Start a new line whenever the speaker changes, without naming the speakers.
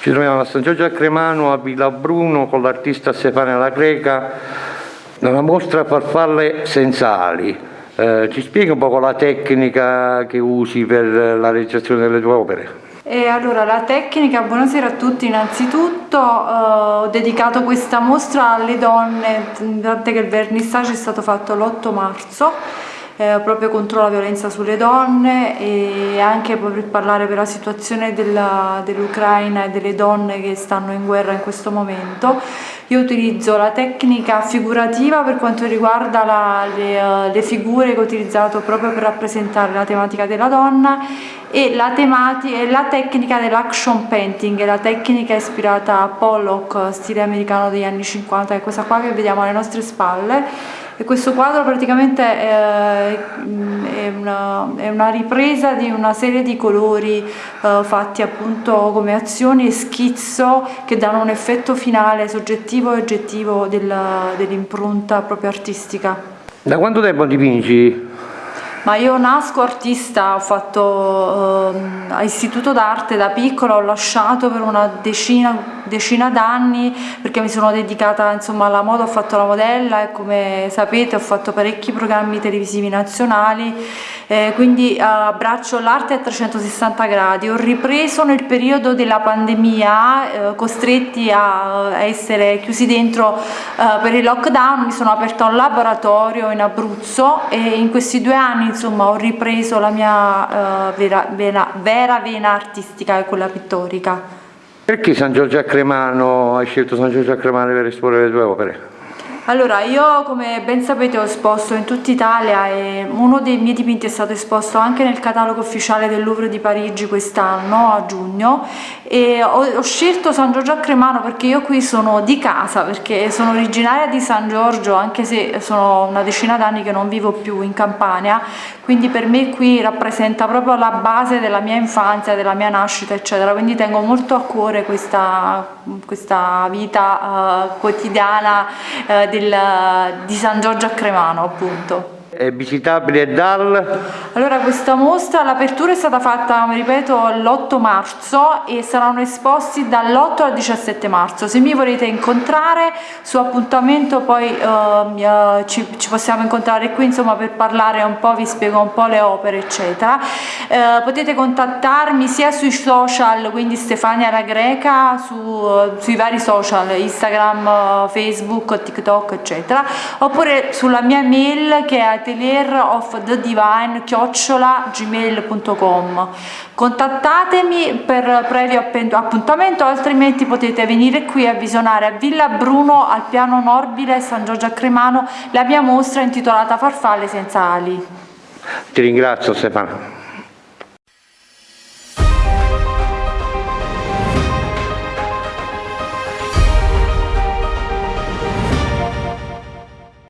Ci troviamo a San Giorgio a Cremano, a Villa Bruno, con l'artista Stefania La Greca, nella mostra Farfalle senza ali. Eh, ci spieghi un po' la tecnica che usi per la realizzazione delle tue opere?
E allora la tecnica, buonasera a tutti innanzitutto, eh, ho dedicato questa mostra alle donne, tant'è che il vernissage è stato fatto l'8 marzo eh, proprio contro la violenza sulle donne e anche per parlare per la situazione dell'Ucraina e delle donne che stanno in guerra in questo momento. Io utilizzo la tecnica figurativa per quanto riguarda la, le, uh, le, figure che ho utilizzato proprio per rappresentare la tematica della donna e la, e la tecnica dell'action painting, la tecnica ispirata a Pollock, stile americano degli anni 50, che è questa qua che vediamo alle nostre spalle e questo quadro praticamente è, è, una, è una, ripresa di una serie di colori eh, fatti appunto come azioni e schizzo che danno un effetto finale soggettivo e oggettivo dell'impronta dell proprio artistica.
Da quanto tempo dipingi?
Ma io nasco artista, ho fatto eh, istituto d'arte da piccola, ho lasciato per una decina decina d'anni perché mi sono dedicata insomma, alla moda, ho fatto la modella e come sapete ho fatto parecchi programmi televisivi nazionali, eh, quindi abbraccio l'arte a 360 gradi. Ho ripreso nel periodo della pandemia, eh, costretti a, a, essere chiusi dentro eh, per il lockdown, mi sono aperta un laboratorio in Abruzzo e in questi due anni insomma, ho ripreso la mia eh, vera, vera, vera vena artistica e quella pittorica.
Perché San Giorgio a Cremano, hai scelto San Giorgio a Cremano per esporre le tue opere?
Allora, io come ben sapete ho esposto in tutta Italia e uno dei miei dipinti è stato esposto anche nel catalogo ufficiale del Louvre di Parigi quest'anno, a giugno, e ho, ho, scelto San Giorgio a Cremano perché io qui sono di casa, perché sono originaria di San Giorgio, anche se sono una decina d'anni che non vivo più in Campania, quindi per me qui rappresenta proprio la base della mia infanzia, della mia nascita, eccetera, quindi tengo molto a cuore questa, questa vita uh, quotidiana uh, del, di San Giorgio a Cremano appunto
è visitabile dal?
Allora questa mostra, l'apertura è stata fatta, mi ripeto, l'8 marzo e saranno esposti dall'8 al 17 marzo. Se mi volete incontrare su appuntamento poi uh, ci, ci, possiamo incontrare qui insomma per parlare un po', vi spiego un po' le opere eccetera. Uh, potete contattarmi sia sui social, quindi Stefania la Greca, su, uh, sui vari social, Instagram, Facebook, TikTok eccetera, oppure sulla mia mail che è atelierofthedivine chiocciola gmail.com contattatemi per previo appuntamento altrimenti potete venire qui a visionare a Villa Bruno al piano Norbile San Giorgio a Cremano la mia mostra intitolata Farfalle senza ali.
Ti ringrazio Stefano